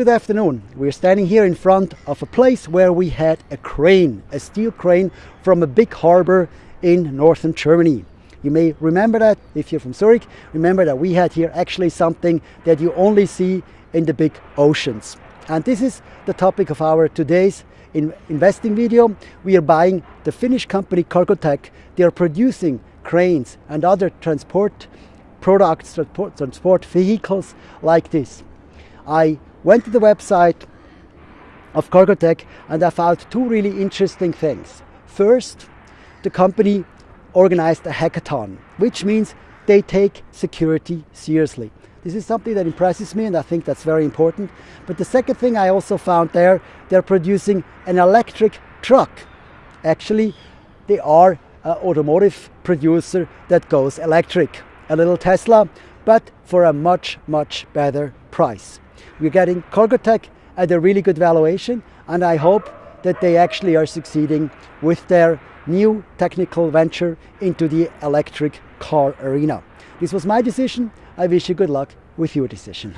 Good afternoon. We're standing here in front of a place where we had a crane, a steel crane from a big harbor in northern Germany. You may remember that if you're from Zurich, remember that we had here actually something that you only see in the big oceans. And this is the topic of our today's in investing video. We are buying the Finnish company Cargotec. They are producing cranes and other transport products, transport, transport vehicles like this. I went to the website of Cargotec and I found two really interesting things. First, the company organized a hackathon, which means they take security seriously. This is something that impresses me and I think that's very important. But the second thing I also found there, they're producing an electric truck. Actually, they are an automotive producer that goes electric. A little Tesla, but for a much, much better price. We're getting Cargotec at a really good valuation and I hope that they actually are succeeding with their new technical venture into the electric car arena. This was my decision. I wish you good luck with your decision.